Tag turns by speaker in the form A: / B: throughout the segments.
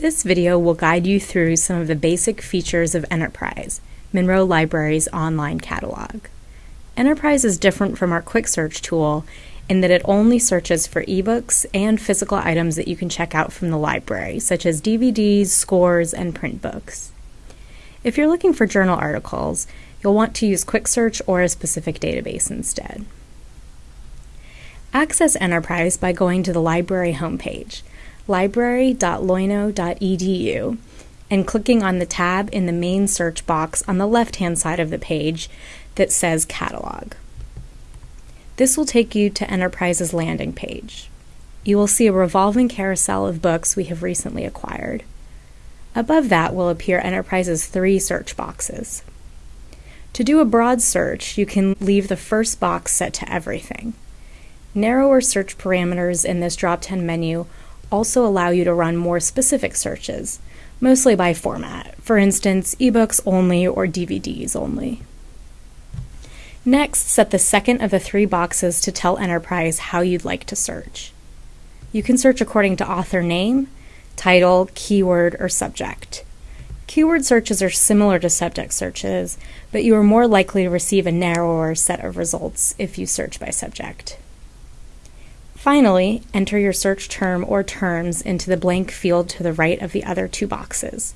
A: This video will guide you through some of the basic features of Enterprise, Monroe Library's online catalog. Enterprise is different from our quick search tool in that it only searches for ebooks and physical items that you can check out from the library, such as DVDs, scores, and print books. If you're looking for journal articles, you'll want to use quick search or a specific database instead. Access Enterprise by going to the library homepage library.loyola.edu and clicking on the tab in the main search box on the left-hand side of the page that says Catalog. This will take you to Enterprise's landing page. You will see a revolving carousel of books we have recently acquired. Above that will appear Enterprise's three search boxes. To do a broad search, you can leave the first box set to everything. Narrower search parameters in this drop-down menu also allow you to run more specific searches, mostly by format, for instance, ebooks only or DVDs only. Next, set the second of the three boxes to tell Enterprise how you'd like to search. You can search according to author name, title, keyword, or subject. Keyword searches are similar to subject searches, but you are more likely to receive a narrower set of results if you search by subject. Finally, enter your search term or terms into the blank field to the right of the other two boxes.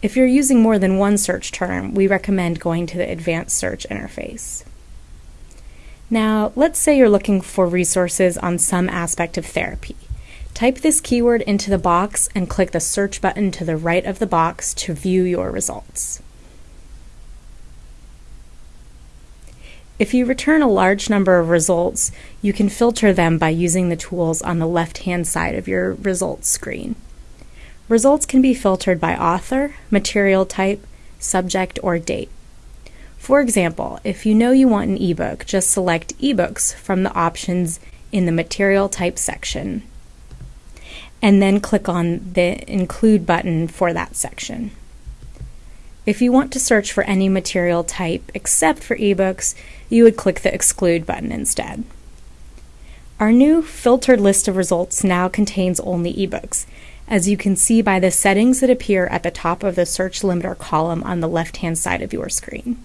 A: If you're using more than one search term, we recommend going to the Advanced Search interface. Now, let's say you're looking for resources on some aspect of therapy. Type this keyword into the box and click the search button to the right of the box to view your results. If you return a large number of results, you can filter them by using the tools on the left-hand side of your results screen. Results can be filtered by author, material type, subject, or date. For example, if you know you want an ebook, just select ebooks from the options in the material type section and then click on the include button for that section. If you want to search for any material type except for ebooks, you would click the Exclude button instead. Our new filtered list of results now contains only ebooks, as you can see by the settings that appear at the top of the search limiter column on the left-hand side of your screen.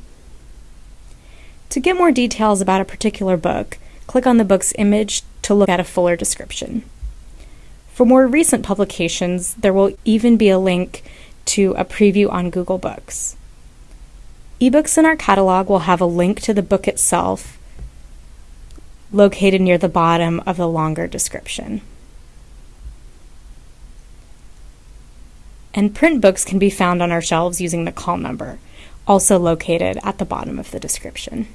A: To get more details about a particular book, click on the book's image to look at a fuller description. For more recent publications, there will even be a link to a preview on Google Books. Ebooks in our catalog will have a link to the book itself located near the bottom of the longer description. And print books can be found on our shelves using the call number, also located at the bottom of the description.